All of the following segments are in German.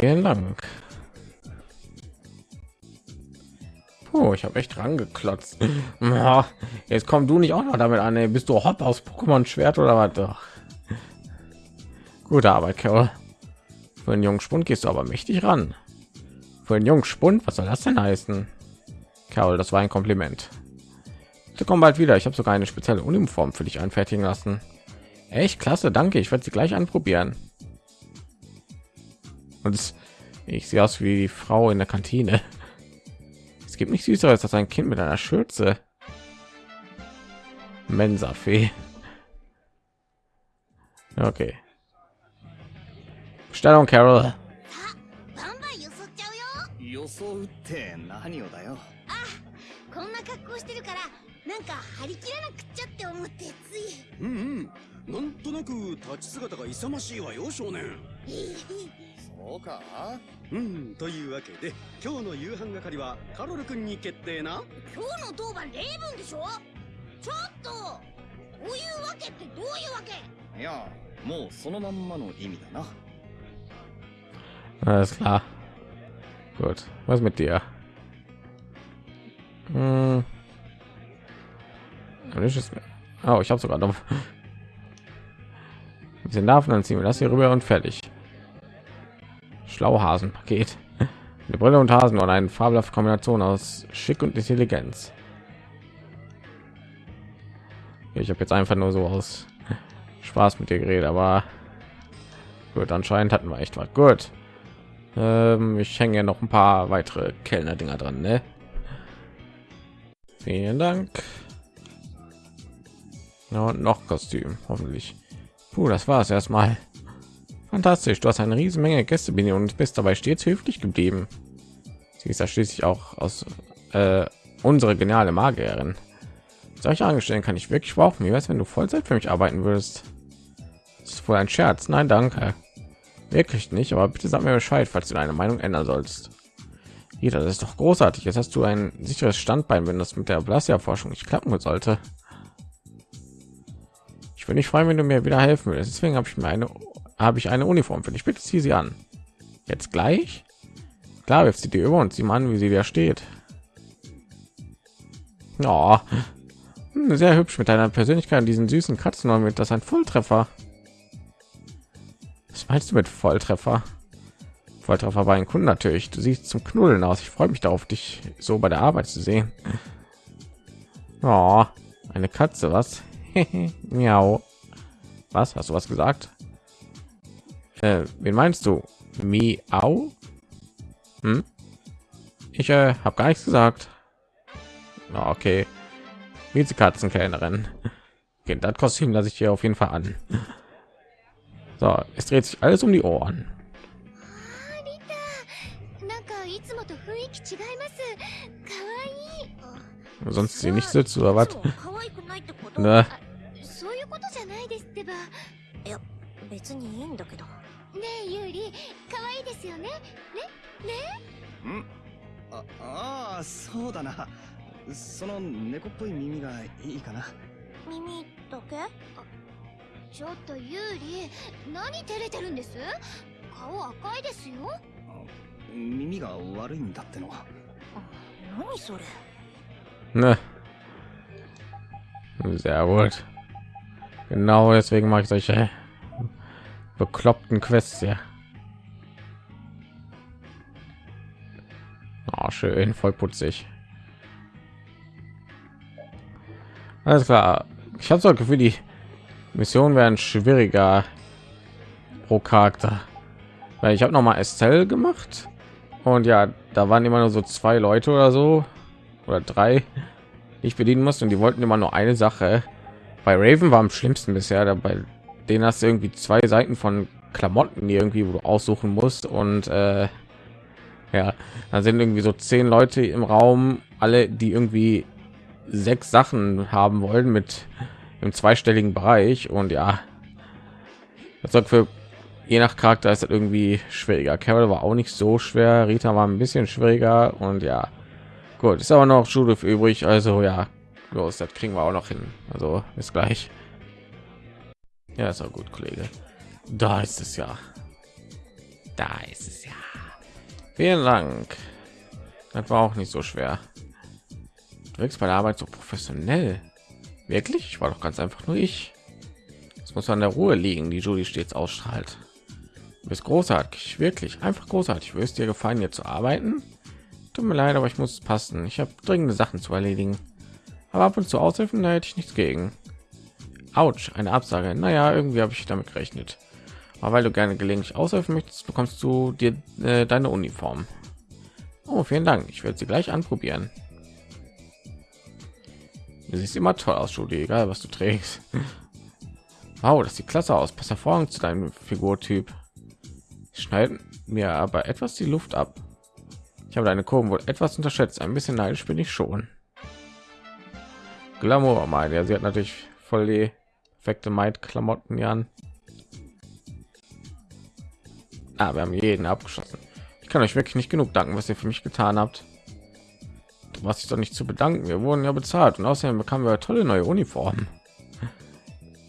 Vielen Dank. Oh, ich habe echt rangeklotzt. Jetzt komm du nicht auch noch damit an. Ey. Bist du Hop aus Pokémon Schwert oder was? Doch. Gute Arbeit, Carol. Für einen jungen Spund gehst du aber mächtig ran. Für einen jungen Spund, was soll das denn heißen? Carol, das war ein Kompliment. Du komm bald wieder. Ich habe sogar eine spezielle Uniform für dich anfertigen lassen. Echt klasse, danke. Ich werde sie gleich anprobieren Und ich sehe aus wie die Frau in der Kantine. Es gibt nicht süßer als ein Kind mit einer Schürze. Mensa-Fee. Okay. Stellung, Carol. バンバンよそっちゃうよ装うって何をだよこんな格好してるからなんか張り切らなくっちゃって思ってついうんうんなんとなく立ち姿が勇ましいわよ少年 そうかうんというわけで今日の夕飯係はカロル君に決定な今日の当番例文でしょちょっとこういうわけってどういうわけいやもうそのまんまの意味だな Alles klar. Gut. Was mit dir? Hm. Oh, ich habe sogar noch ein bisschen Larven, dann ziehen wir das hier rüber und fertig. Schlauhasen-Paket. Eine Brille und Hasen und eine fabelhafte Kombination aus Schick und Intelligenz. Ich habe jetzt einfach nur so aus Spaß mit dir geredet, aber gut, anscheinend hatten wir echt was. Gut. Ähm, ich hänge ja noch ein paar weitere Kellner Dinger dran, ne? Vielen Dank. Ja, und noch Kostüm, hoffentlich. Puh, das war es erstmal. Fantastisch, du hast eine riesen Menge Gäste Bini, und bist dabei stets höflich geblieben. Sie ist ja schließlich auch aus äh, unsere geniale Magierin. Solche Angestellten kann ich wirklich brauchen. Wie wär's, wenn du Vollzeit für mich arbeiten würdest? Das ist wohl ein Scherz. Nein, danke. Wirklich nicht, aber bitte sag mir Bescheid, falls du deine Meinung ändern sollst. Jeder, das ist doch großartig. Jetzt hast du ein sicheres Standbein, wenn das mit der Blasia-Forschung nicht klappen sollte. Ich würde nicht freuen, wenn du mir wieder helfen würdest. Deswegen habe ich mir eine, habe ich eine Uniform für dich. Bitte zieh sie an. Jetzt gleich? Klar, wirf sie dir über und sieh mal an, wie sie dir steht. Hm, sehr hübsch mit deiner Persönlichkeit und diesen süßen Katzen und mit das ein Volltreffer. Was meinst du mit Volltreffer? Volltreffer bei einem Kunden natürlich. Du siehst zum Knuddeln aus. Ich freue mich darauf, dich so bei der Arbeit zu sehen. Oh, eine Katze, was? Miau. Was? Hast du was gesagt? Äh, wen meinst du? Miau? Hm? Ich äh, habe gar nichts gesagt. Na, okay. sie Katzenkellnerin, Okay, das Kostüm lasse ich hier auf jeden Fall an. So, es dreht sich alles um die Ohren. Sonst sie nicht sitzt oder was? Ne? えユーリ可愛いですよね。ねね？ん。あああそうだな。その猫っぽい耳がいいかな。耳だけ？あちょっとユーリ何照れてるんです？顔赤いですよ。耳が悪いんだっての。何それ？Ne. Sehr gut. Genau deswegen mache ich solche bekloppten Quests ja. Oh, schön, voll putzig. Alles klar. Ich habe so das Gefühl, die Missionen werden schwieriger pro Charakter. Weil ich habe noch mal Estelle gemacht und ja, da waren immer nur so zwei Leute oder so oder drei, die ich bedienen musste und die wollten immer nur eine Sache. Bei Raven war am schlimmsten bisher, dabei den hast du irgendwie zwei Seiten von Klamotten, irgendwie wo du aussuchen musst und äh, ja, da sind irgendwie so zehn Leute im Raum, alle die irgendwie sechs Sachen haben wollen mit im zweistelligen Bereich und ja, das sorgt für je nach Charakter ist das irgendwie schwieriger. Carol war auch nicht so schwer, Rita war ein bisschen schwieriger und ja, gut, ist aber noch Judith übrig, also ja, los, das kriegen wir auch noch hin. Also bis gleich. Ja, ist auch gut, Kollege. Da ist es ja. Da ist es ja. Vielen Dank. Das war auch nicht so schwer. Du wirkst bei der Arbeit so professionell. Wirklich? Ich war doch ganz einfach nur ich. Es muss an der Ruhe liegen, die Julie stets ausstrahlt. Du bist großartig, wirklich einfach großartig. Wirst dir gefallen, hier zu arbeiten? Tut mir leid, aber ich muss passen. Ich habe dringende Sachen zu erledigen. Aber ab und zu aushelfen, da hätte ich nichts gegen. Autsch, eine Absage. Naja, irgendwie habe ich damit gerechnet. Aber weil du gerne gelegentlich aushelfen möchtest, bekommst du dir äh, deine Uniform. Oh, vielen Dank. Ich werde sie gleich anprobieren. Du siehst immer toll aus, Julie, egal was du trägst. Wow, das sieht klasse aus. Pass hervorragend zu deinem Figurtyp. Schneiden mir aber etwas die Luft ab. Ich habe deine Kurven wohl etwas unterschätzt. Ein bisschen neidisch bin ich schon. Glamour, meine. Ja, sie hat natürlich voll die perfekte Maid-Klamotten an. Ah, wir haben jeden abgeschossen. Ich kann euch wirklich nicht genug danken, was ihr für mich getan habt. Was ich doch nicht zu bedanken. Wir wurden ja bezahlt und außerdem bekamen wir tolle neue Uniformen.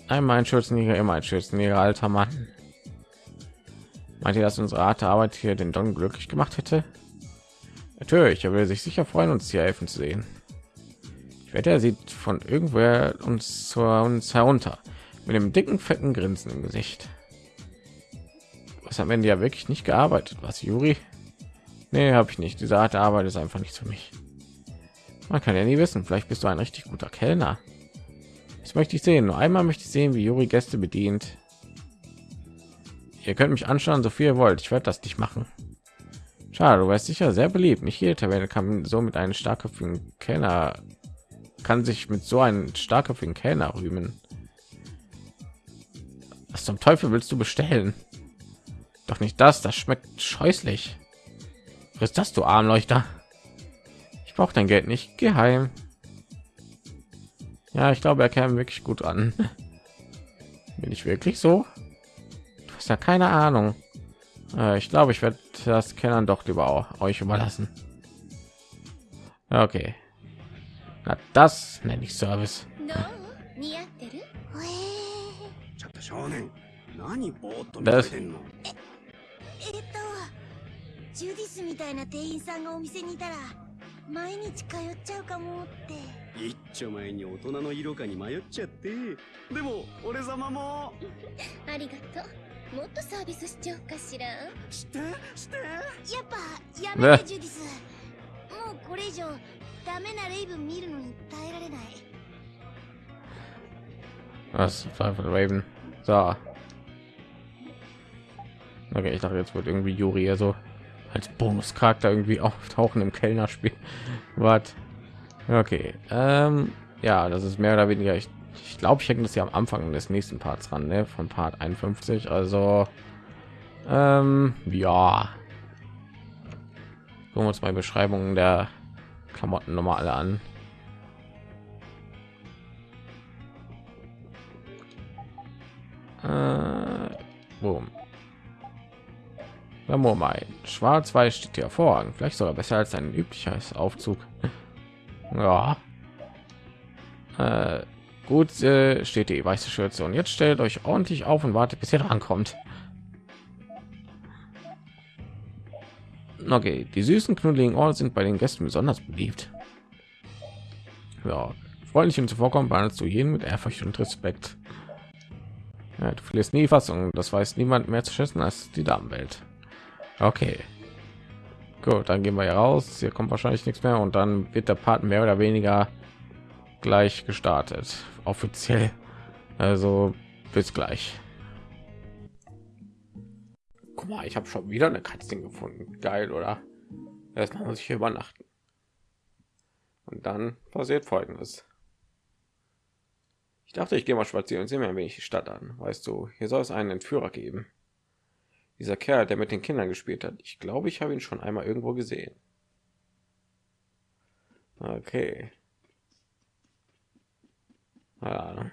Einmal ein Schürzenjäger, immer ein Schürzenjäger, alter Mann. Meint ihr, dass unsere Art der Arbeit hier den Don glücklich gemacht hätte? Natürlich, er will sich sicher freuen, uns hier helfen zu sehen. Wette, sieht von irgendwoher uns zu uns herunter mit dem dicken, fetten Grinsen im Gesicht. Was am Ende ja wirklich nicht gearbeitet, was Juri? Nee, habe ich nicht. Diese Art der Arbeit ist einfach nicht für mich. Man kann ja nie wissen. Vielleicht bist du ein richtig guter Kellner. Das möchte ich sehen. Nur einmal möchte ich sehen, wie Juri Gäste bedient. Ihr könnt mich anschauen, so viel ihr wollt. Ich werde das nicht machen. Schade, du weißt sicher sehr beliebt. Nicht jede Taverne kann so mit einem starkköpfigen Kellner kann sich mit so einem starkköpfigen Kellner rühmen. Was zum Teufel willst du bestellen? Doch nicht das, das schmeckt scheußlich. Was ist das, du Armleuchter? Ich brauche dein Geld nicht. Geheim. Ja, ich glaube, er kam wirklich gut an. Bin ich wirklich so? Du hast ja keine Ahnung. Äh, ich glaube, ich werde das Kennern doch lieber euch überlassen. Okay. Na, das nenne ich Service. ちょっと少年。何ぼーっと見だてんの？えっとジュディスみたいな店員さんがお店にいたら毎日通っちゃうかもって。一丁前に大人の色かに迷っちゃって。でも俺様も。ありがとう。もっとサービスしちゃおうかしら。やしてして。っぱやめてジュディス。もうこれ以上ダメなレイブン見るのに耐えられない Was war von Raven? So. Okay, ich dachte jetzt wird irgendwie Juri hier so als Bonuscharakter irgendwie auftauchen im Kellnerspiel. Was? Okay. Ähm, ja, das ist mehr oder weniger. Ich, ich glaube, ich hänge das ja am Anfang des nächsten Parts ran, ne? von Part 51. Also, ähm, ja. Gucken wir uns mal Beschreibungen der Klamotten nochmal alle an. Äh, boom. Mein schwarz-weiß steht hier hervorragend. Vielleicht sogar besser als ein übliches aufzug. Ja. Äh, gut äh, steht die weiße schürze. Und jetzt stellt euch ordentlich auf und wartet bis ihr rankommt okay die süßen knuddeligen Ohren sind bei den gästen besonders beliebt ja freundlich und zuvorkommen behandelst du jeden mit ehrfurcht und respekt ja, du verlierst nie Fassung. Das weiß niemand mehr zu schätzen als die Damenwelt. Okay. Gut, dann gehen wir hier raus. Hier kommt wahrscheinlich nichts mehr und dann wird der Part mehr oder weniger gleich gestartet. Offiziell. Also bis gleich. Guck mal, ich habe schon wieder eine Katze gefunden. Geil, oder? Erstmal muss ich hier übernachten. Und dann passiert folgendes. Ich dachte, ich gehe mal spazieren und sehe mir ein wenig die Stadt an. Weißt du, hier soll es einen Entführer geben. Dieser Kerl, der mit den Kindern gespielt hat. Ich glaube, ich habe ihn schon einmal irgendwo gesehen. Okay. Ja.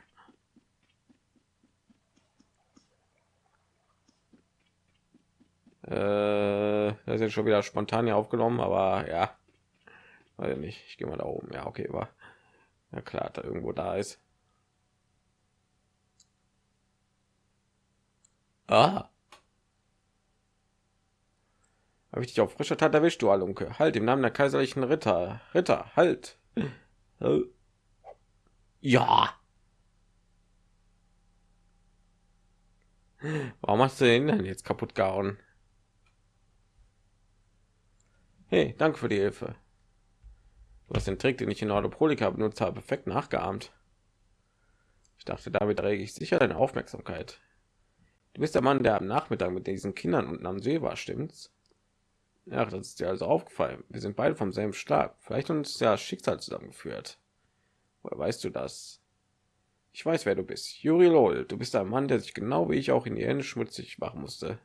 Äh, das ist schon wieder spontan hier aufgenommen, aber ja, ich nicht. Ich gehe mal da oben. Ja, okay, war ja klar, da irgendwo da ist. Ah. Habe ich dich auf frischer Tat erwischt, du Alunke? Halt im Namen der kaiserlichen Ritter. Ritter, halt. Ja. Warum hast du den denn jetzt kaputt gehauen? Hey, danke für die Hilfe. Du hast den Trick, den ich in Ordoprolika benutzt habe, perfekt nachgeahmt. Ich dachte, damit rege ich sicher deine Aufmerksamkeit. Du bist der Mann, der am Nachmittag mit diesen Kindern unten am See war, stimmt's? Ja, das ist dir also aufgefallen. Wir sind beide vom selben Schlag. Vielleicht uns ja Schicksal zusammengeführt. Woher weißt du das? Ich weiß, wer du bist. Juri Lol. Du bist ein Mann, der sich genau wie ich auch in die Hände schmutzig machen musste.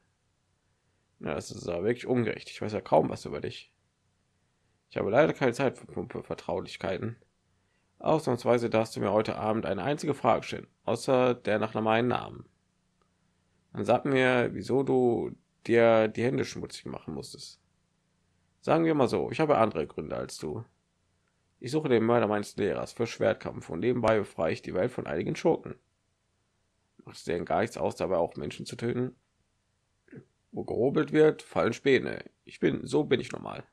Ja, das ist aber wirklich ungerecht. Ich weiß ja kaum was über dich. Ich habe leider keine Zeit für plumpe Vertraulichkeiten. Ausnahmsweise darfst du mir heute Abend eine einzige Frage stellen, außer der nach meinem Namen. Dann sag mir, wieso du dir die Hände schmutzig machen musstest. Sagen wir mal so, ich habe andere Gründe als du. Ich suche den Mörder meines Lehrers für Schwertkampf und nebenbei befreie ich die Welt von einigen Schurken. Macht es denn gar nichts aus, dabei auch Menschen zu töten? Wo gehobelt wird, fallen Späne. Ich bin, so bin ich normal.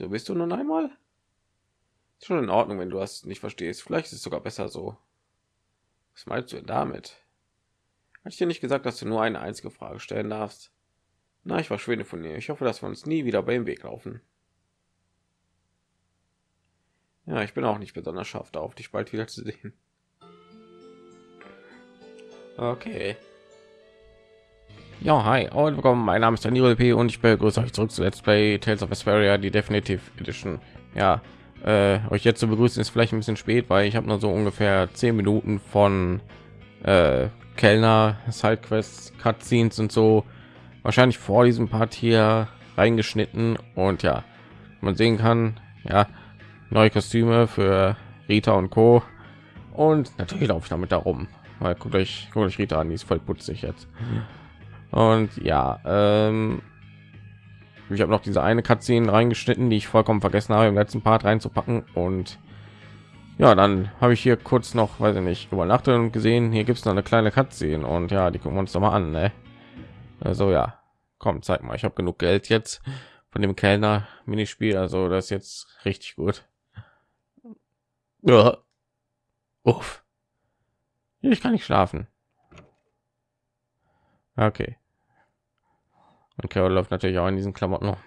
So bist du nun einmal? Schon in Ordnung, wenn du das nicht verstehst. Vielleicht ist es sogar besser so. Was meinst du denn damit? Hatte ich dir nicht gesagt, dass du nur eine einzige Frage stellen darfst? Na, ich verschwinde von dir. Ich hoffe, dass wir uns nie wieder beim Weg laufen. Ja, ich bin auch nicht besonders scharf darauf, dich bald wieder zu sehen. Okay. Ja, hi und willkommen. Mein Name ist Daniel P. und ich begrüße euch zurück zu Let's Play Tales of Vesperia, die Definitive Edition. Ja, äh, euch jetzt zu begrüßen ist vielleicht ein bisschen spät, weil ich habe nur so ungefähr zehn Minuten von äh, Kellner, Sidequests, Cutscenes und so wahrscheinlich vor diesem Part hier reingeschnitten und ja, man sehen kann, ja, neue Kostüme für Rita und Co. Und natürlich laufe ich damit darum. Mal guckt euch, guckt euch Rita an, die ist voll putzig jetzt. Und ja, ähm, ich habe noch diese eine Cutscene reingeschnitten, die ich vollkommen vergessen habe im letzten Part reinzupacken. Und ja, dann habe ich hier kurz noch, weiß ich nicht, übernachtet und gesehen, hier gibt es noch eine kleine Cutscene und ja, die gucken wir uns doch mal an. Ne? Also ja, komm, zeig mal, ich habe genug Geld jetzt von dem Kellner Minispiel, also das ist jetzt richtig gut. Ja. Uff. Ich kann nicht schlafen. Okay. Und Carol läuft natürlich auch in diesen Klamotten noch.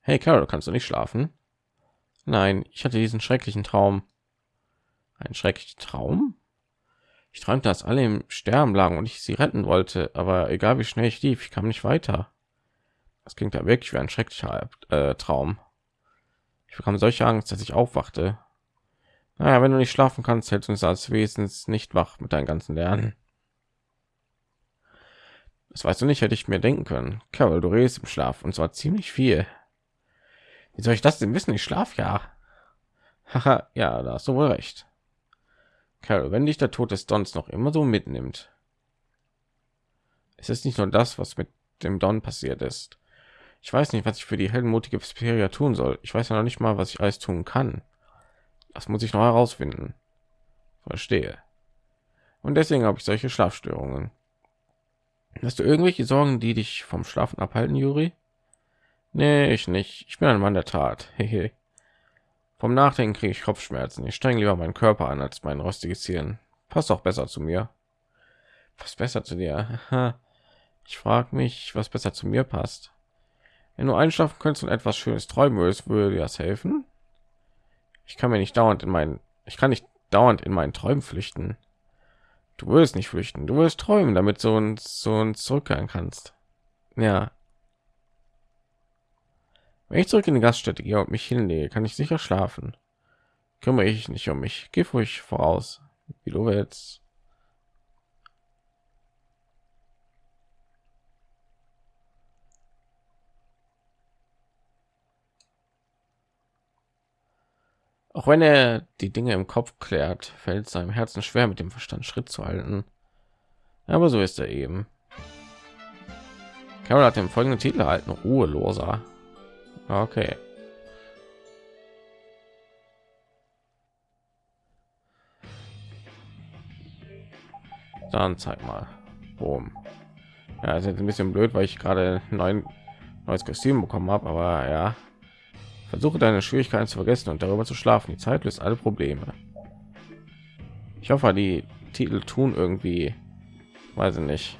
Hey Carol, kannst du nicht schlafen? Nein, ich hatte diesen schrecklichen Traum. Ein schrecklicher Traum? Ich träumte, dass alle im Sterben lagen und ich sie retten wollte, aber egal wie schnell ich lief, ich kam nicht weiter. Das klingt ja wirklich wie ein schrecklicher äh, Traum. Ich bekam solche Angst, dass ich aufwachte. Naja, wenn du nicht schlafen kannst, hältst du uns als Wesens nicht wach mit deinen ganzen Lernen. Das weißt du nicht, hätte ich mir denken können. Carol, du redest im Schlaf und zwar ziemlich viel. Wie soll ich das denn wissen? Ich schlaf ja. Haha, ja, da hast du wohl recht. Carol, wenn dich der Tod des Dons noch immer so mitnimmt, es ist nicht nur das, was mit dem Don passiert ist. Ich weiß nicht, was ich für die heldenmutige Vesperia tun soll. Ich weiß ja noch nicht mal, was ich alles tun kann. Das muss ich noch herausfinden. Verstehe. Und deswegen habe ich solche Schlafstörungen. Hast du irgendwelche Sorgen, die dich vom Schlafen abhalten, Juri? Nee, ich nicht. Ich bin ein Mann der Tat. Hehe. Vom Nachdenken kriege ich Kopfschmerzen. Ich streng lieber meinen Körper an als mein rostiges Zielen. Passt auch besser zu mir. Was besser zu dir? Ich frage mich, was besser zu mir passt. Wenn du einschlafen könntest und etwas Schönes träumen würdest, würde dir das helfen? Ich kann mir nicht dauernd in meinen, ich kann nicht dauernd in meinen Träumen flüchten. Du wirst nicht flüchten, du wirst träumen, damit du uns so uns zurückkehren kannst. Ja. Wenn ich zurück in die Gaststätte gehe und mich hinlege, kann ich sicher schlafen. Kümmere ich nicht um mich. Geh ruhig voraus, wie du willst. Auch wenn er die Dinge im Kopf klärt, fällt seinem Herzen schwer, mit dem Verstand Schritt zu halten. Aber so ist er eben. Carol hat den folgenden Titel erhalten: Ruheloser. Okay. Dann zeig mal. Boom. Ja, ist jetzt ein bisschen blöd, weil ich gerade neun neues Kostüm bekommen habe, aber ja. Versuche deine Schwierigkeiten zu vergessen und darüber zu schlafen. Die Zeit löst alle Probleme. Ich hoffe, die Titel tun irgendwie, weiß ich nicht.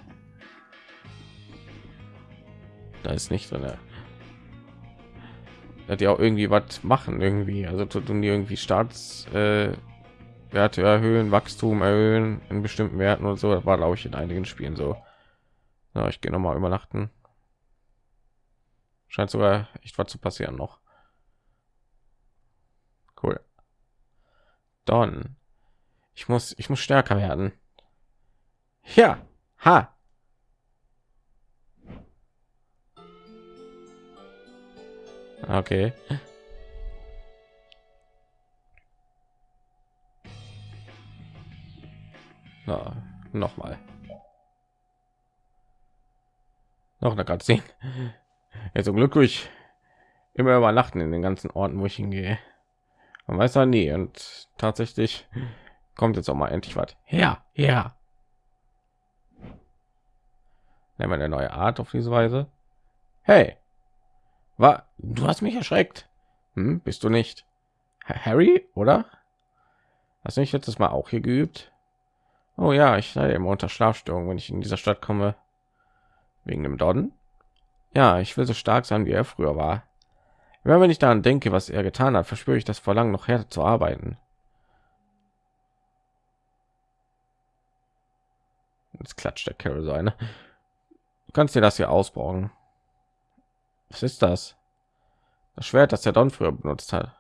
Da ist nicht drin. Hat ja auch irgendwie was machen irgendwie. Also tun die irgendwie Staats äh, erhöhen, Wachstum erhöhen in bestimmten Werten und so. Das war glaube ich in einigen Spielen so. Ja, ich gehe noch mal übernachten. Scheint sogar echt was zu passieren noch. Cool. Dann. Ich muss, ich muss stärker werden. Ja, ha. Okay. Na, noch mal. Noch eine Cutscene. Ja, zum Glück durch immer übernachten in den ganzen Orten, wo ich hingehe. Man weiß ja nie. Und tatsächlich kommt jetzt auch mal endlich was. Ja, ja. Nehmen wir eine neue Art auf diese Weise. Hey, war du hast mich erschreckt. Hm, bist du nicht Harry, oder? Hast du nicht letztes Mal auch hier geübt? Oh ja, ich leide immer unter Schlafstörungen, wenn ich in dieser Stadt komme. Wegen dem Dodden? Ja, ich will so stark sein, wie er früher war. Immer wenn ich daran denke, was er getan hat, verspüre ich das Verlangen, noch härter zu arbeiten. Jetzt klatscht der Carol so eine. Du kannst dir das hier ausbauen. Was ist das? Das Schwert, das der Don früher benutzt hat.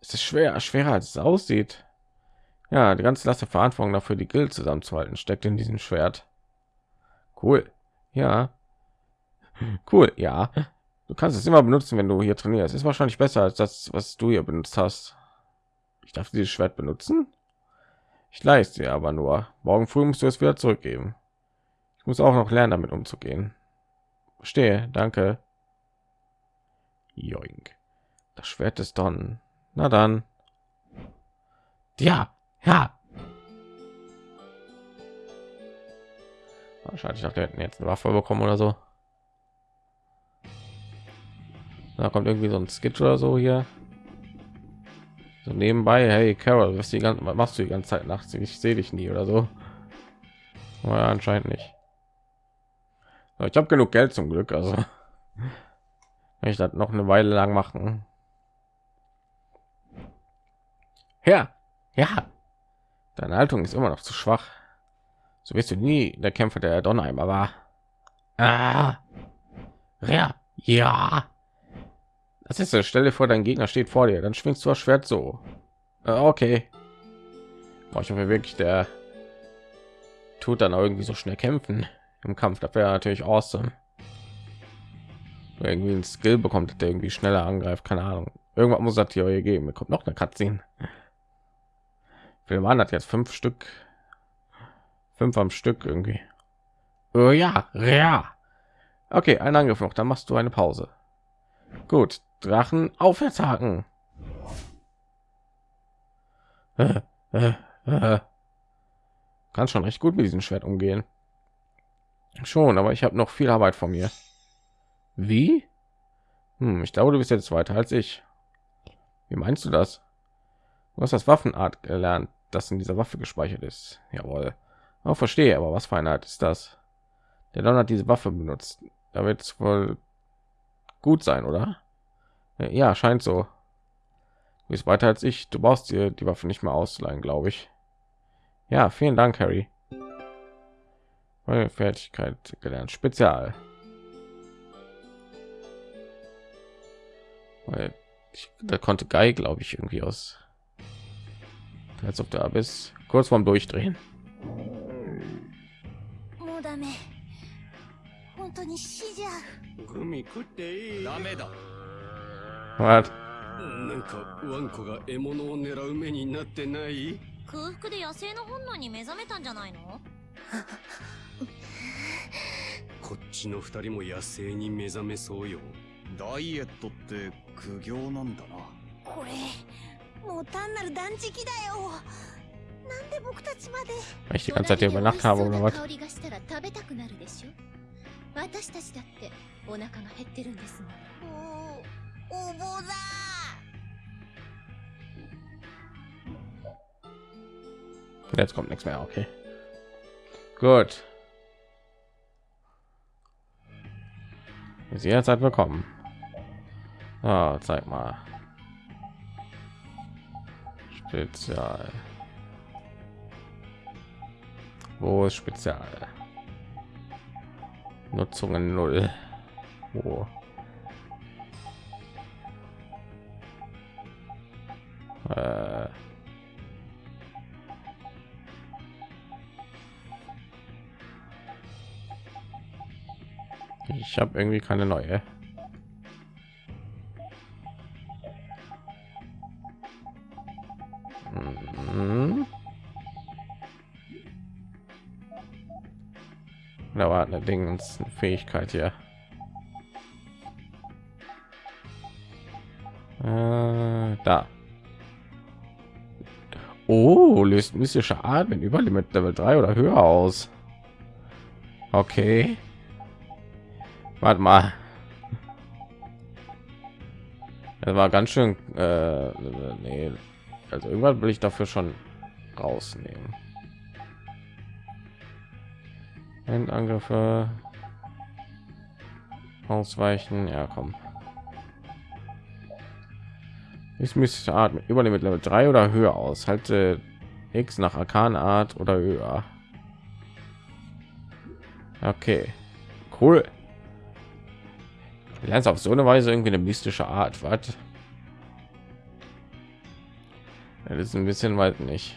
Es ist schwer, schwerer als es aussieht. Ja, die ganze Last der Verantwortung dafür, die Guild zusammenzuhalten, steckt in diesem Schwert. Cool. Ja, Cool, ja. Du kannst es immer benutzen, wenn du hier trainierst. Ist wahrscheinlich besser als das, was du hier benutzt hast. Ich darf dieses Schwert benutzen. Ich leiste dir aber nur. Morgen früh musst du es wieder zurückgeben. Ich muss auch noch lernen, damit umzugehen. Verstehe, danke. Joink. Das Schwert ist Don. Na dann. Ja, ja. Wahrscheinlich auch der hätten jetzt eine Waffe bekommen oder so. Da kommt irgendwie so ein Skit oder so hier. So nebenbei, hey Carol, was die ganze, was machst du die ganze Zeit nachts? Ich sehe dich nie oder so. Ja, anscheinend nicht. ich habe genug Geld zum Glück, also ich das noch eine Weile lang machen. Ja, ja. Deine Haltung ist immer noch zu schwach. So wirst du nie der Kämpfer der Donheimer war. Ah. Ja, ja. Das ist eine Stelle vor, dein Gegner steht vor dir, dann schwingst du das Schwert so. Äh, okay. Boah, ich hoffe wirklich, der tut dann irgendwie so schnell kämpfen im Kampf. Das wäre natürlich awesome. Irgendwie ein Skill bekommt, der irgendwie schneller angreift. Keine Ahnung. Irgendwas muss das hier geben. Mir kommt noch eine Cutscene. Waren das jetzt fünf Stück, fünf am Stück irgendwie. Oh ja, ja. Okay, ein Angriff noch. Dann machst du eine Pause. Gut, Drachen aufwärtshaken. Äh, äh. Kann schon recht gut mit diesem Schwert umgehen. Schon, aber ich habe noch viel Arbeit von mir. Wie? Hm, ich glaube, du bist jetzt weiter als ich. Wie meinst du das? Du hast das Waffenart gelernt, das in dieser Waffe gespeichert ist. Jawohl. Auch verstehe, aber was für eine Art ist das? Der Don hat diese Waffe benutzt. Da wird es wohl gut sein, oder? Ja, scheint so. Du bist weiter als ich. Du brauchst dir die Waffe nicht mehr ausleihen, glaube ich. Ja, vielen Dank, Harry. Meine Fertigkeit gelernt. Spezial. Weil ich, da konnte Guy, glaube ich, irgendwie aus. Als ob der Abyss kurz vorm Durchdrehen. なんかワンコが獲物を狙う目になってない？空腹で野生の本能に目覚めたんじゃないの？こっちの二人も野生に目覚めそうよ。ダイエットって苦行なんだな。これもう単なる断食だよ。なんで僕たちまで？weil ich die ganze Zeit hier über Nacht habe oder was 香りがしたら食べたくなるでしょ？私たちだってお腹が減ってるんですもん おおぼだ jetzt kommt nichts mehr okay gut ist jederzeit willkommen ah, zeig mal spezial wo ist spezial nutzungen null wo Äh, ich habe irgendwie keine neue Mhm. Da war eine eine Fähigkeit hier. Löst mystische Art mit Überlimit Level 3 oder höher aus. Okay. Warte mal. Das war ganz schön. Äh, nee, also irgendwann will ich dafür schon rausnehmen. Endangriffe ausweichen. Ja, komm. Ich müsste Art mit über mit Level 3 oder höher aus. Halte X nach Arkanart oder höher. Okay, cool. Du lernst auf so eine Weise irgendwie eine mystische Art. Was? Das ist ein bisschen weit nicht.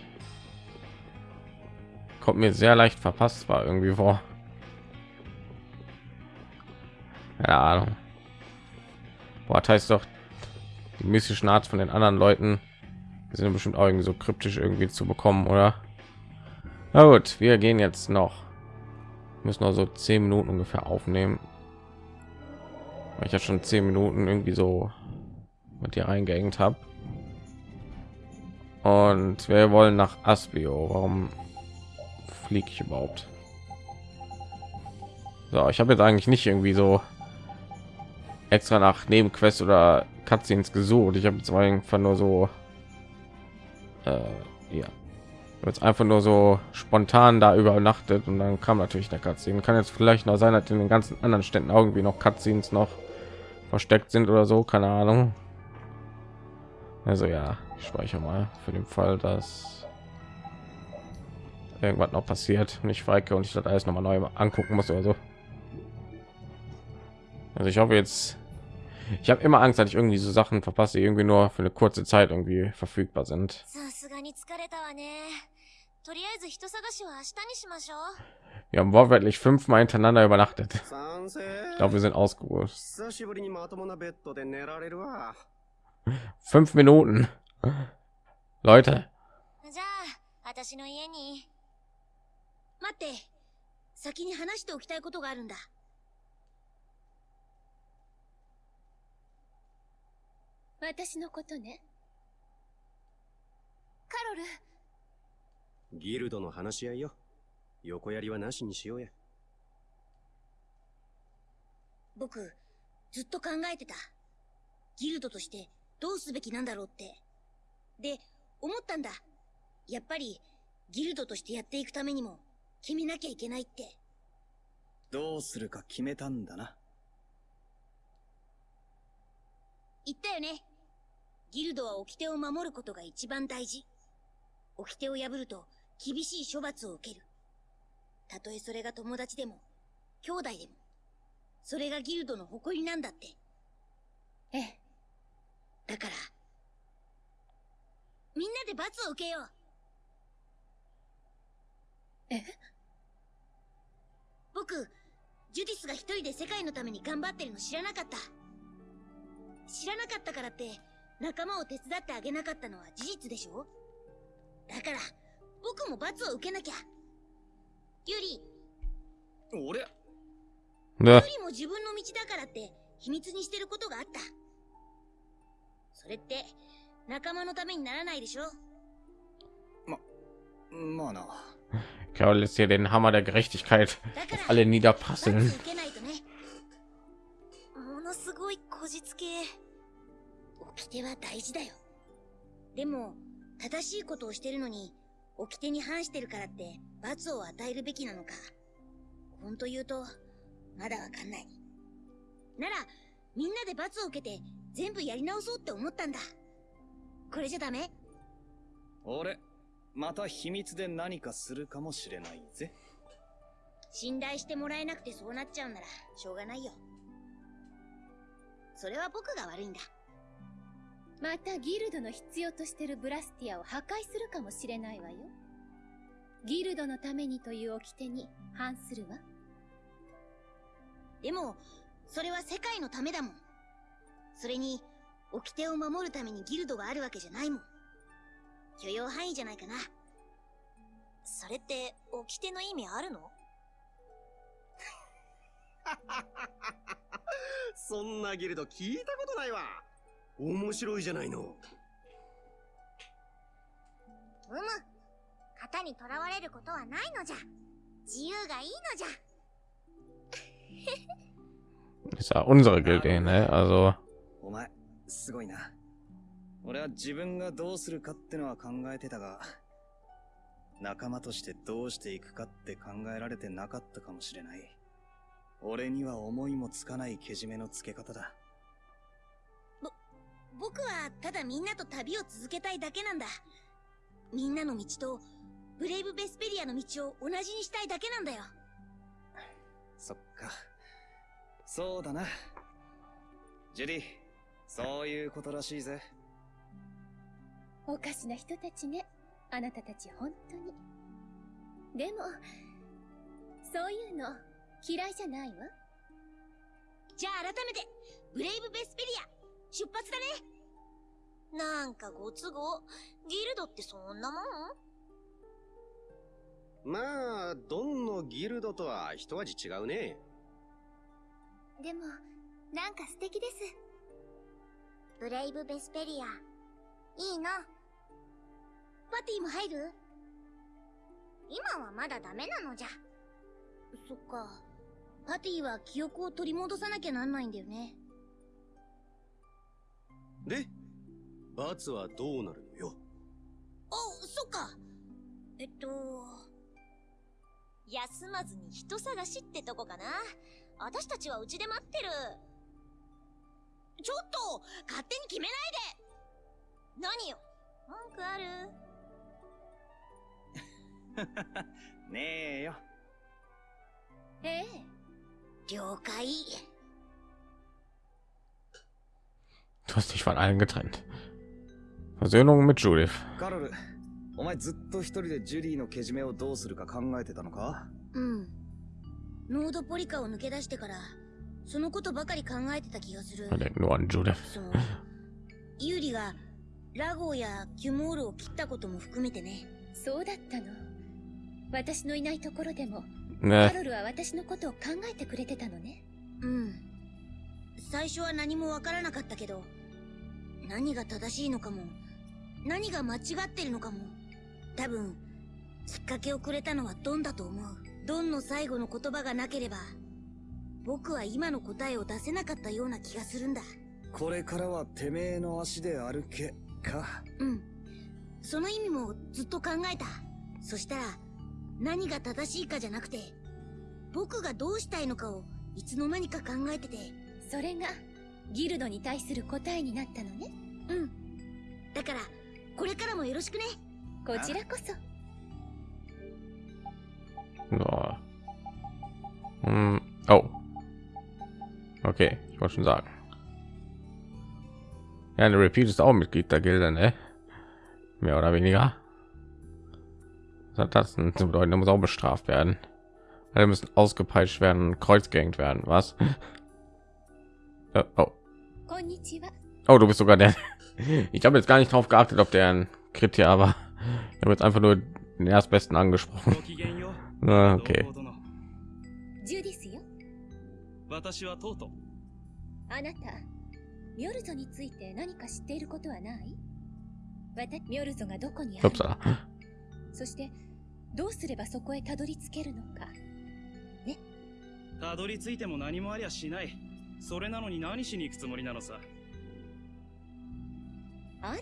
Kommt mir sehr leicht verpasst war irgendwie vor. Keine Ahnung. Das heißt doch, die mystischen Art von den anderen Leuten sind bestimmt auch irgendwie so kryptisch irgendwie zu bekommen, oder? Na gut, wir gehen jetzt noch. Müssen noch so zehn Minuten ungefähr aufnehmen. Weil ich ja schon zehn Minuten irgendwie so mit dir eingehängt habe. Und wir wollen nach Aspio. Warum fliege ich überhaupt? So, ich habe jetzt eigentlich nicht irgendwie so extra nach Nebenquest oder Cutscenes gesucht. Ich habe jetzt einfach nur so äh, ja jetzt einfach nur so spontan da übernachtet und dann kam natürlich der Cutscene. Kann jetzt vielleicht noch sein, dass in den ganzen anderen Städten irgendwie noch Cutscenes noch versteckt sind oder so, keine Ahnung. Also ja, ich speichere mal für den Fall, dass irgendwas noch passiert und ich feige und ich das alles noch mal neu angucken muss oder so. Also ich hoffe jetzt, ich habe immer Angst, dass ich irgendwie so Sachen verpasse, die irgendwie nur für eine kurze Zeit irgendwie verfügbar sind. Wir haben wortwörtlich fünfmal hintereinander übernachtet. Ich glaube, wir sind ausgeruht. Fünf Minuten. Leute. 私のことね。カロル。ギルドの話し合いよ。横やりはなしにしようや。僕ずっと考えてた。ギルドとしてどうすべきなんだろうって。で思ったんだ。やっぱりギルドとしてやっていくためにも決めなきゃいけないって。どうするか決めたんだな。言ったよねギルドは掟を守ることが一番大事。掟を破ると厳しい処罰を受ける。たとえそれが友達でも兄弟でもそれがギルドの誇りなんだって。ええ。だからみんなで罰を受けよう。え僕ジュディスが一人で世界のために頑張ってるの知らなかった。知らなかったからって仲間を手伝ってあげなかったのは事実でしょ？だから僕も罰を受けなきゃ。ユリ。俺？ユね、リも自分の道だからって秘密にしてることがあった。それって仲間のためにならないでしょ？まあな。Carol lässt hier den Hammer der Gerechtigkeit auf alle 罰 niederprasseln. 受けないとね。ものすごいこじつけ掟は大事だよ。でも正しいことをしてるのに掟に反してるからって罰を与えるべきなのか。本当言うとまだわかんない。ならみんなで罰を受けて全部やり直そうって思ったんだ。これじゃダメ？俺また秘密で何かするかもしれないぜ。信頼してもらえなくてそうなっちゃうならしょうがないよ。それは僕が悪いんだまたギルドの必要としてるブラスティアを破壊するかもしれないわよ。ギルドのためにという掟に反するわ。でもそれは世界のためだもん。それに掟を守るためにギルドがあるわけじゃないもん。許容範囲じゃないかな。それって掟の意味あるの？そんなギルド聞いたことないわ面白いじゃないの。うむ。型にとらわれることはないのじゃ。自由がいいのじゃ。Ist ja unsere Gilde, ne? Also お前すごいな。俺は自分がどうするかってのは考えてたが仲間としてどうしていくかって考えられてなかったかもしれない。俺には思いもつかないけじめのつけ方だ僕はただみんなと旅を続けたいだけなんだ。みんなの道とブレイブ・ベスペリアの道を同じにしたいだけなんだよ。そっか。そうだな。ジュディそういうことらしいぜ。おかしな人たちね。あなたたち本当に。でもそういうの嫌いじゃないわ。じゃあ改めてブレイブ・ベスペリア出発だね。なんかご都合？ギルドってそんなもん？まあドンのギルドとは一味違うね。でもなんか素敵です。ブレイブ・ベスペリア。いいな。パティも入る？今はまだダメなのじゃ。そっか。パティは記憶を取り戻さなきゃなんないんだよねで罰はどうなるのよ？あそっか。えっと休まずに人探しってとこかな。私たちはうちで待ってる。ちょっと勝手に決めないで。何よ？文句ある？ねえよ。ええ。了解 du hast dich von allen getrennt. Versöhnung mit Judith. カロルお前ずっと一人でジュディのけじめをどうするか考えてたのかうんノードポリカを抜け出してからそのことばかり考えてた気がする Er denkt nur an Judith. そのユーリがラゴーやキュモールを切ったことも含めてねそうだったの私のいないところでも Ne, カロルは私のことを考えてくれてたのねうん最初は何もわからなかったけど 何が正しいのかも。何が間違ってるのかも。多分きっかけをくれたのはドンだと思う。ドンの最後の言葉がなければ僕は今の答えを出せなかったような気がするんだ。これからはてめえの足で歩けか。うん。その意味もずっと考えた。そしたら何が正しいかじゃなくて僕がどうしたいのかをいつの間にか考えてて。それがギルドに対する答えになったのねうんだからこれからもよろしくねこちらこそ so. Hm, Oh. Okay, ich wollte schon sagen. Ja, der Repeat ist auch Mitglied der Gilde, ne? Mehr oder weniger. Was hat das denn zu bedeuten? Er muss auch bestraft werden. Alle müssen ausgepeitscht werden, kreuzgängt werden. Was? Äh, Oh, こんにちは oh, du bist sogar der. Ich habe jetzt gar nicht drauf geachtet, ob der ein Kritiker war. Ich habe jetzt einfach nur den erstbesten angesprochen. ごきげんよう。 Ah, okay. どうも殿ジュディスよ私はトート。あなたミョルゾについて何か知っていることはないわたミョルゾがどこにある Upsala. そしてどうすればそこへたどり着けるのかたどり着いても何もありゃしない。 それなのに何しに行くつもりなのさ？あら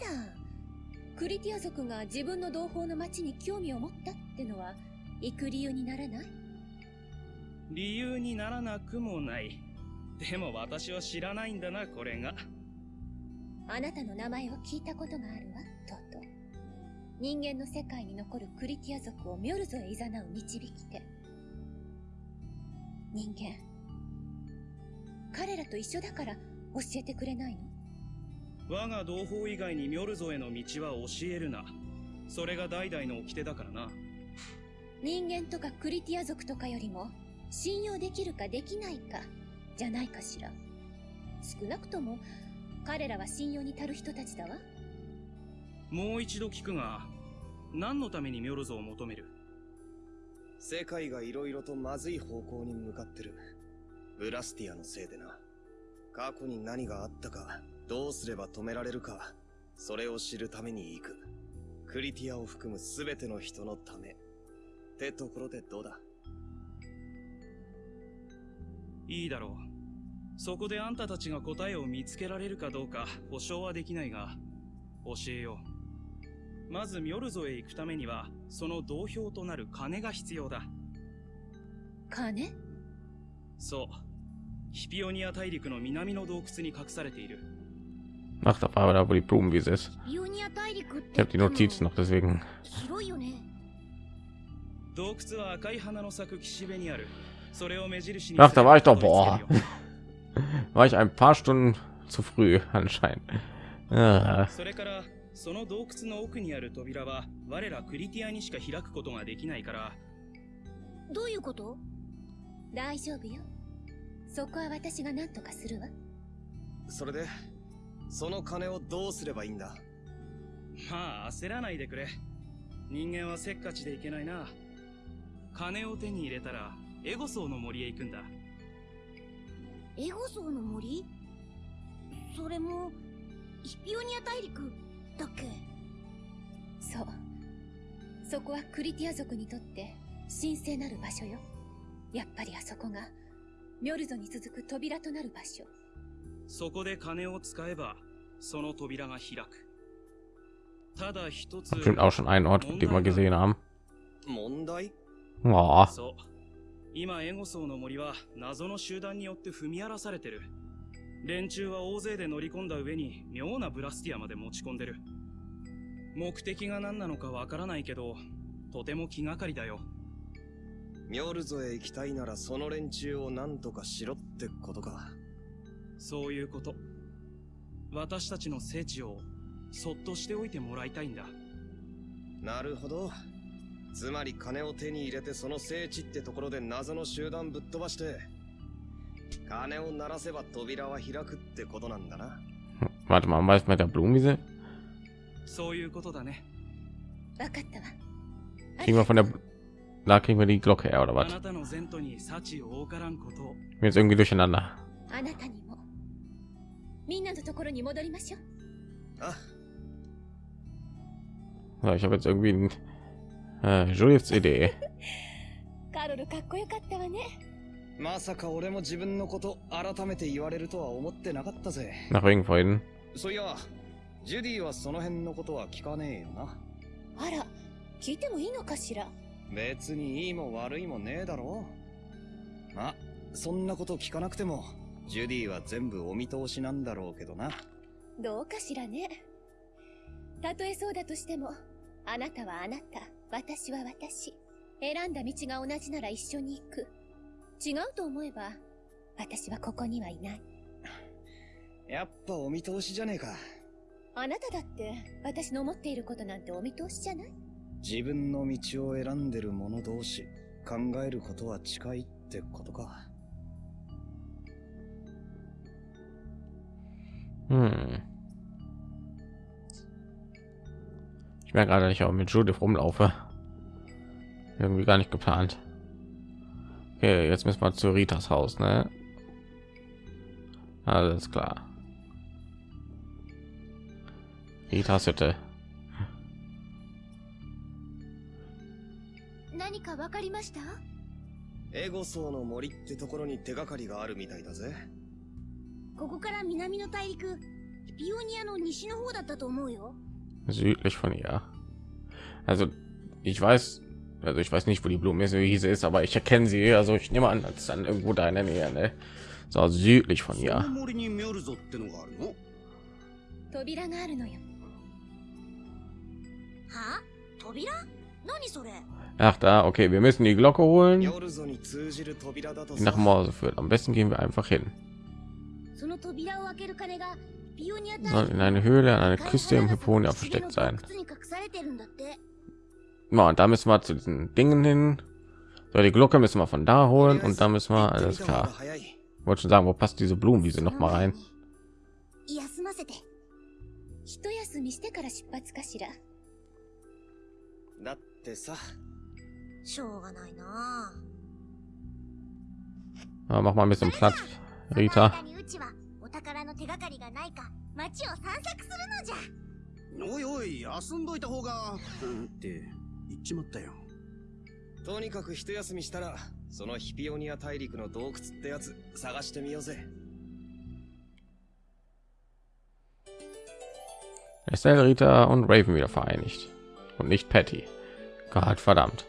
クリティア族が自分の同胞の町に興味を持ったってのは行く理由にならない？理由にならなくもない。でも私は知らないんだな、これが。あなたの名前を聞いたことがあるわトト人間の世界に残るクリティア族をミョルゾへ誘う導き手人間彼らと一緒だから教えてくれないの？我が同胞以外にミョルゾへの道は教えるな。それが代々の掟だからな。人間とかクリティア族とかよりも信用できるかできないかじゃないかしら少なくとも彼らは信用に足る人たちだわもう一度聞くが、何のためにミョルゾを求める？世界が色々とまずい方向に向かってる。ブラスティアのせいでな。過去に何があったか、どうすれば止められるか、それを知るために行く。クリティアを含む全ての人のため。ってところでどうだ？いいだろう。そこであんたたちが答えを見つけられるかどうか保証はできないが、教えよう。まずミョルゾへ行くためには、その同票となる金が必要だ。金？そう。ヒピオニア大陸の南の洞窟に隠されている。Ach, da war aber da, wo die Blumenwiese ist. ビオニア大陸って Ich habe die Notiz noch, deswegen. 広いよね洞窟は赤い花の咲く岸辺にある。それを目印に Ach, da war ich doch. たどり着けるよ War ich ein paar Stunden zu früh, anscheinend. Ah, それから、その洞窟の奥にある扉は、我らクリティアにしか開くことができないから、どういうこと大丈夫よそこは私が何とかするわ。それで、その金をどうすればいいんだ？まあ焦らないでくれ。人間はせっかちでいけないな。金を手に入れたら、エゴソーの森へ行くんだ。エゴソーの森？それもヒピオニア大陸だっけ？そう。そこはクリティア族にとって神聖なる場所よ。やっぱりあそこがミョルゾに続く扉となる場所そこで金を使えば、その扉が開く。ただ一つ、bestimmt auch schon einen Ort, den wir gesehen haben. 問題 Oh, そう。今、エゴソーの森は謎の集団によって踏み荒らされてる。連中は大勢で乗り込んだ上に妙なブラスティアまで持ち込んでる。目的が何なのかわからないけど、とても気がかりだよ。ミョルゾへ行きたいならその連中を何とかしろってことか。そういうこと。私たちの聖地をそっとしておいてもらいたいんだ。なるほど。つまり金を手に入れてその聖地ってところで謎の集団ぶっ飛ばして、金を鳴らせば扉は開くってことなんだな。warte mal, was mit der Blumenwiese? そういうことだね。わかったわ Kriegen wir von der, da kriegen wir die Glocke her oder あ was? なたの前途に幸を多からんことを。Mir ist irgendwie durcheinander. あなたにもみんなのところに戻りましょうあ、So, ich habe jetzt irgendwie ein, äh, Juliets Idee. カロルかっこよかったわねまさか俺も自分のこと改めて言われるとは思ってなかったぜ。Nach wegen vorhin. そういや、ジュディはその辺のことは聞かねえよな。あら聞いてもいいのかしら別にいいも悪いもねえだろ。まあそんなこと聞かなくてもジュディは全部お見通しなんだろうけどな。どうかしらね。たとえそうだとしてもあなたはあなた私は私。選んだ道が同じなら一緒に行く。違うと思えば私はここにはいない。やっぱお見通しじゃねえか。あなただって私の思っていることなんてお見通しじゃない？自分の道を選んでる者同士考えることは近いってことか Hm. Ich merke gerade, dass ich auch mit Judith rumlaufe. Irgendwie gar nicht geplant. Okay, jetzt müssen wir zu Ritas Haus, ne? Alles klar. Ritas Hütte. かわかりましたエゴソーの森ってところに手がかりがあるみたいだぜ。ここから南の大陸ピオニアの西の方だったと思うよ Südlich von ihr. Also ich weiß, also ich weiß nicht, wo die Blumenwiese ist, aber ich erkenne sie. Also ich nehme an, als dann irgendwo da in der Nähe, ne? So südlich von ihr. 扉があるのよは扉何それ Ach da, okay, wir müssen die Glocke holen. Die nach Morse führt. Am besten gehen wir einfach hin. Soll in eine Höhle an einer Küste im Hyponia versteckt sein. Ja, und da müssen wir zu diesen Dingen hin. So, die Glocke müssen wir von da holen und da müssen wir alles klar. Ich wollte schon sagen, wo passt diese Blumenwiese noch mal rein? 休ませて一休みしてから出発かしらだってさ、しょうがないな Ja, mach mal ein bisschen Platz, その Rita. 間にうちはお宝の手がかりがないか街を散策するのじゃおいおい遊んどいた方がうんって言っちまったよとにかく一休みしたら、そのヒピオニア大陸の洞窟ってやつ探してみようぜ。 Estelle, Rita und Raven wieder vereinigt. Und nicht Patty. Gott verdammt.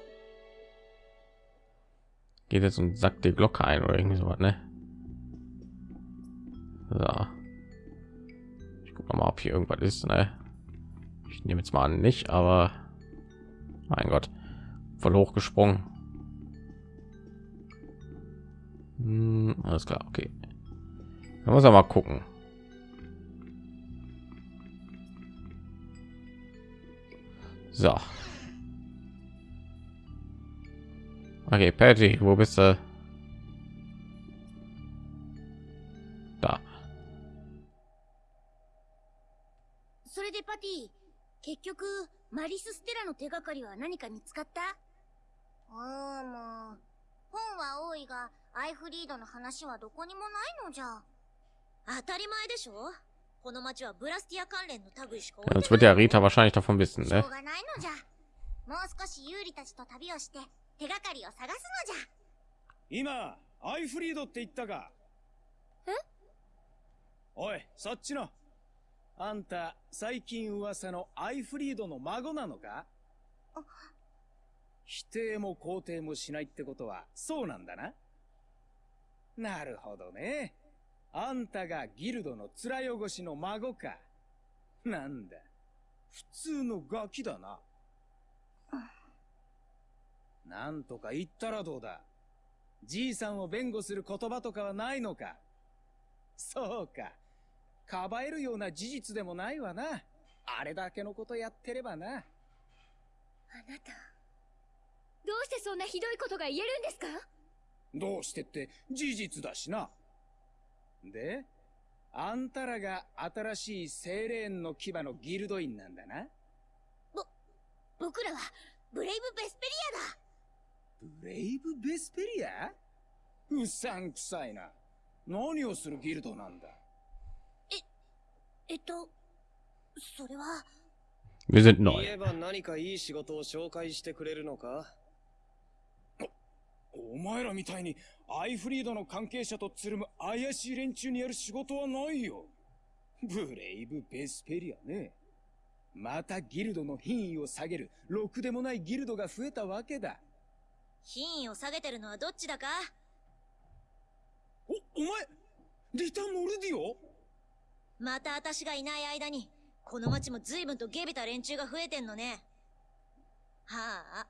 Geht jetzt und sagt die Glocke ein oder irgendwie sowas, ne? So. Ich gucke mal, ob hier irgendwas ist, ne? Ich nehme jetzt mal an, nicht, aber mein Gott, voll hochgesprungen. Hm, alles klar, okay. Da muss er mal gucken. So. Okay, Patty, wo bist du? Da. それでパティ結局マリス・ステラの手がかりは何か見つかったああもう本は多いがアイフリードの話はどこにもないのじゃ当たり前でしょこの町はブラスティア関連の類しか置い Jetzt て wird な ja い Rita wahrscheinlich davon wissen, しょう ne? がないのじゃもう少しユーリたちと旅をして 手がかりを探すのじゃ。今アイフリードって言ったか？え？おいそっちの。あんた最近噂のアイフリードの孫なのか？否定も肯定もしないってことはそうなんだな。なるほどね。あんたがギルドの面汚しの孫か。なんだ。普通のガキだななんとか言ったらどうだじいさんを弁護する言葉とかはないのかそうか。かばえるような事実でもないわな。あれだけのことやってればな。あなたどうしてそんなひどいことが言えるんですか？どうしてって事実だしな。で、あんたらが新しい精霊の牙のギルド員なんだな。僕らはブレイブ・ベスペリブレイブ・ベスペリア？うさんくさいな。何をするギルドなんだ？アだえっとそれは Wir sind 言 neu. えば何かいい仕事を紹介してくれるのか？お前らみたいにアイフリードの関係者とつるむ怪しい連中にやる仕事はないよ。ブレイブ・ベスペリアね。またギルドの品位を下げる、ろくでもないギルドが増えたわけだ。品位を下げてるのはどっちだか？お、お前リタ・モルディオまた私がいない間にこの町も随分とゲビた連中が増えてんのね。はあ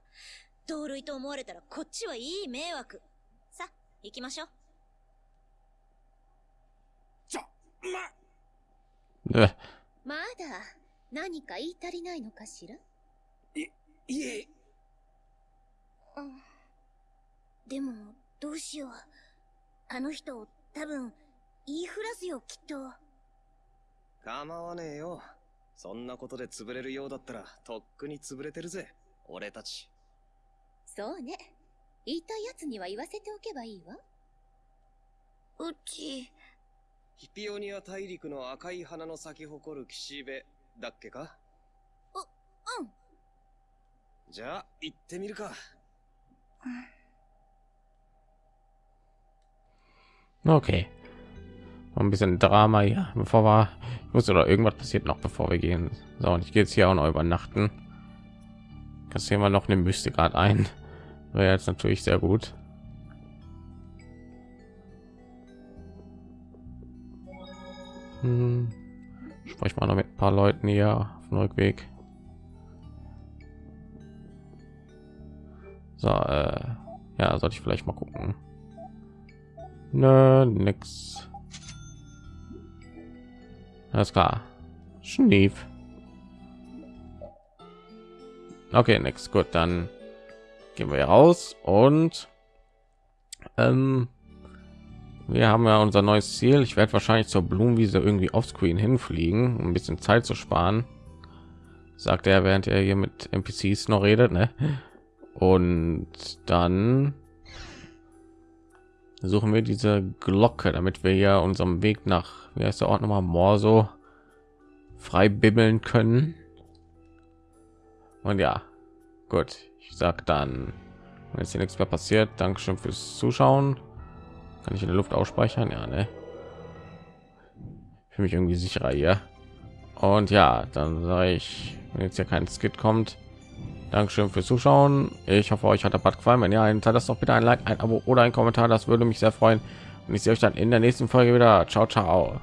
同類と思われたらこっちはいい迷惑。さ行きましょう。ちょ、ま、Äh, まだ何か言い足りないのかしら？いえ、うんでもどうしようあの人多分言いふらすよきっと構わねえよ。そんなことで潰れるようだったら、とっくに潰れてるぜ。俺たち。そうね言いたいやつには言わせておけばいいわうちヒピオニア大陸の赤い花の咲き誇る岸辺だっけか？うんじゃあ、行ってみるか。Okay. Ein bisschen Drama hier, bevor wir ich muss oder irgendwas passiert noch bevor wir gehen. So, und ich gehe jetzt hier auch noch übernachten. Kassieren wir noch eine Mystikat ein. Wäre jetzt natürlich sehr gut. Hm. Sprich mal noch mit ein paar Leuten hier auf dem Rückweg. So, äh, ja, sollte ich vielleicht mal gucken. Nö, nix. Alles klar. Schnief. Okay, nix. Gut, dann gehen wir raus und ähm, wir haben ja unser neues Ziel. Ich werde wahrscheinlich zur Blumenwiese irgendwie offscreen hinfliegen, um ein bisschen Zeit zu sparen. Sagt er, während er hier mit NPCs noch redet, ne? Und dann suchen wir diese Glocke, damit wir ja unserem Weg nach, wie heißt der Ort nochmal, Morso frei bibbeln können. Und ja, gut. Ich sag dann, wenn jetzt hier nichts mehr passiert, Dankeschön fürs Zuschauen. Kann ich in der Luft ausspeichern? Ja, ne? Für mich irgendwie sicherer hier. Und ja, dann sage ich, wenn jetzt hier kein Skit kommt, Dankeschön fürs Zuschauen. Ich hoffe, euch hat der Part gefallen. Wenn ja, hinterlasst doch bitte ein Like, ein Abo oder ein Kommentar. Das würde mich sehr freuen. Und ich sehe euch dann in der nächsten Folge wieder. Ciao, ciao.